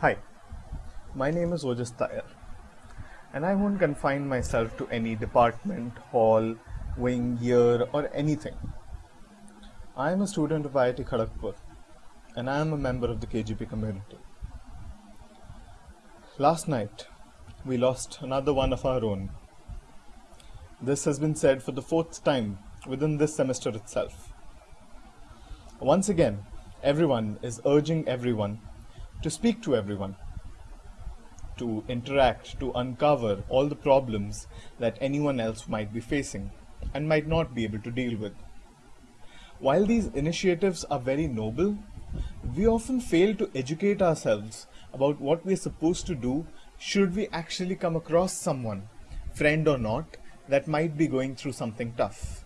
Hi, my name is Ojas Tayar, and I won't confine myself to any department, hall, wing, year, or anything. I am a student of IIT Kharagpur, and I am a member of the KGP community. Last night, we lost another one of our own. This has been said for the fourth time within this semester itself. Once again, everyone is urging everyone to speak to everyone, to interact, to uncover all the problems that anyone else might be facing and might not be able to deal with. While these initiatives are very noble, we often fail to educate ourselves about what we're supposed to do should we actually come across someone, friend or not, that might be going through something tough.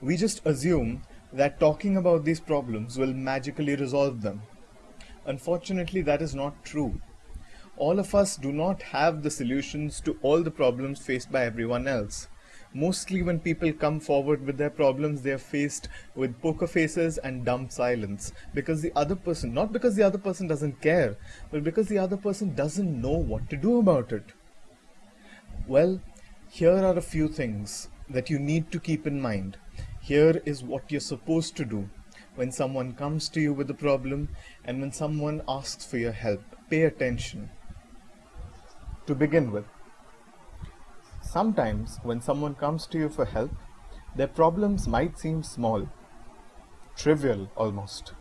We just assume that talking about these problems will magically resolve them Unfortunately, that is not true. All of us do not have the solutions to all the problems faced by everyone else. Mostly when people come forward with their problems, they are faced with poker faces and dumb silence because the other person, not because the other person doesn't care, but because the other person doesn't know what to do about it. Well, here are a few things that you need to keep in mind. Here is what you're supposed to do when someone comes to you with a problem and when someone asks for your help. Pay attention. To begin with, sometimes when someone comes to you for help, their problems might seem small, trivial almost.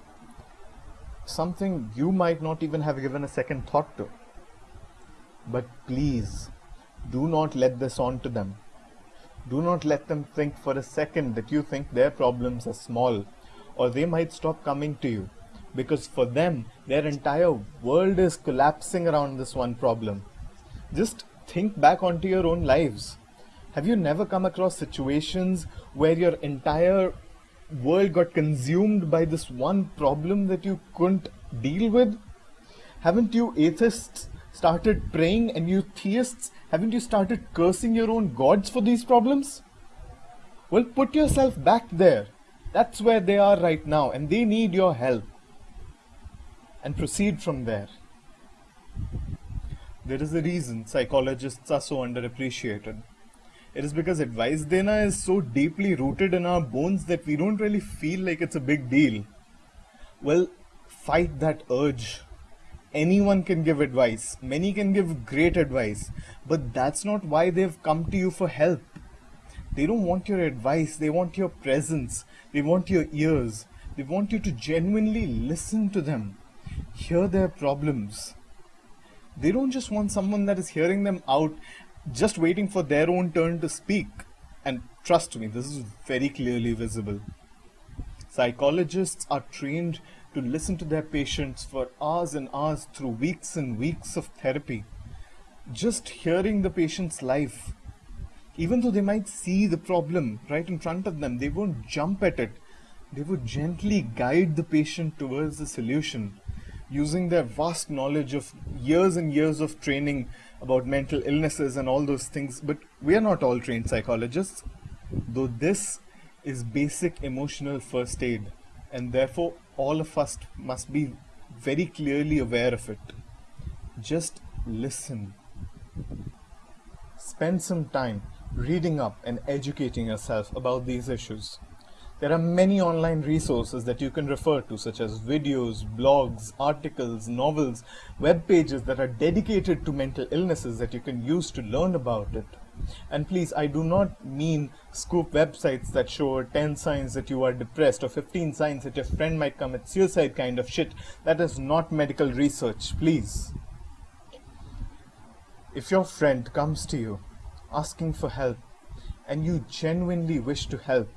Something you might not even have given a second thought to. But please, do not let this on to them. Do not let them think for a second that you think their problems are small or they might stop coming to you. Because for them their entire world is collapsing around this one problem. Just think back onto your own lives. Have you never come across situations where your entire world got consumed by this one problem that you couldn't deal with? Haven't you atheists started praying and you theists haven't you started cursing your own gods for these problems? Well put yourself back there that's where they are right now, and they need your help. And proceed from there. There is a reason psychologists are so underappreciated. It is because advice dena is so deeply rooted in our bones that we don't really feel like it's a big deal. Well, fight that urge. Anyone can give advice, many can give great advice, but that's not why they've come to you for help. They don't want your advice, they want your presence, they want your ears, they want you to genuinely listen to them, hear their problems. They don't just want someone that is hearing them out, just waiting for their own turn to speak. And trust me, this is very clearly visible. Psychologists are trained to listen to their patients for hours and hours through weeks and weeks of therapy. Just hearing the patient's life, even though they might see the problem right in front of them, they won't jump at it. They would gently guide the patient towards the solution using their vast knowledge of years and years of training about mental illnesses and all those things. But we are not all trained psychologists, though this is basic emotional first aid, and therefore all of us must be very clearly aware of it. Just listen. Spend some time reading up and educating yourself about these issues. There are many online resources that you can refer to such as videos, blogs, articles, novels, web pages that are dedicated to mental illnesses that you can use to learn about it. And please, I do not mean scoop websites that show 10 signs that you are depressed or 15 signs that your friend might commit suicide kind of shit. That is not medical research, please. If your friend comes to you asking for help and you genuinely wish to help,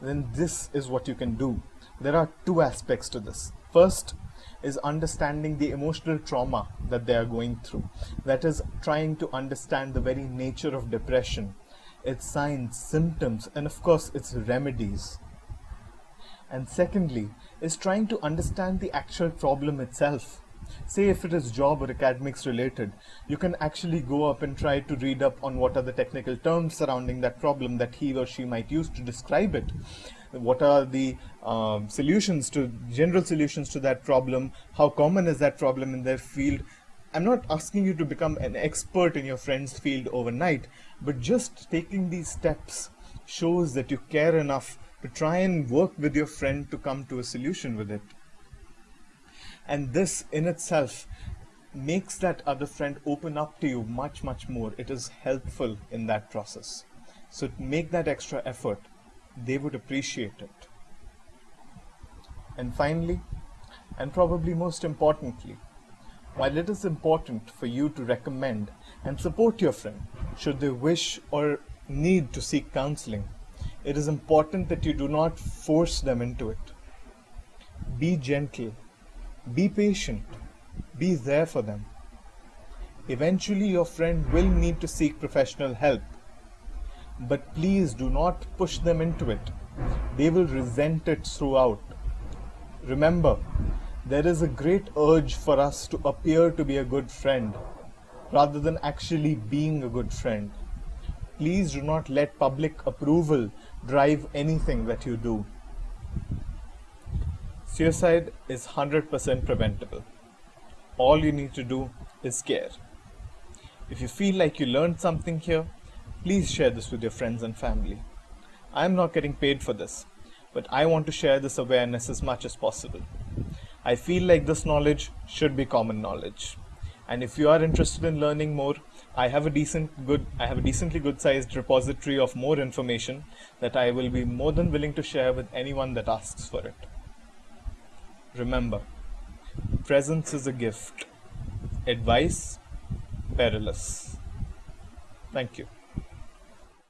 then this is what you can do. There are two aspects to this. First is understanding the emotional trauma that they are going through. That is trying to understand the very nature of depression, its signs, symptoms, and of course its remedies. And secondly, is trying to understand the actual problem itself say if it is job or academics related, you can actually go up and try to read up on what are the technical terms surrounding that problem that he or she might use to describe it. what are the um, solutions to general solutions to that problem? How common is that problem in their field? I'm not asking you to become an expert in your friend's field overnight but just taking these steps shows that you care enough to try and work with your friend to come to a solution with it and this in itself makes that other friend open up to you much much more. It is helpful in that process. So make that extra effort. They would appreciate it. And finally and probably most importantly while it is important for you to recommend and support your friend should they wish or need to seek counseling it is important that you do not force them into it. Be gentle be patient. Be there for them. Eventually, your friend will need to seek professional help. But please do not push them into it. They will resent it throughout. Remember, there is a great urge for us to appear to be a good friend rather than actually being a good friend. Please do not let public approval drive anything that you do. Suicide is 100% preventable. All you need to do is care. If you feel like you learned something here, please share this with your friends and family. I am not getting paid for this, but I want to share this awareness as much as possible. I feel like this knowledge should be common knowledge. And if you are interested in learning more, I have a decent good I have a decently good sized repository of more information that I will be more than willing to share with anyone that asks for it. Remember, presence is a gift, advice perilous. Thank you.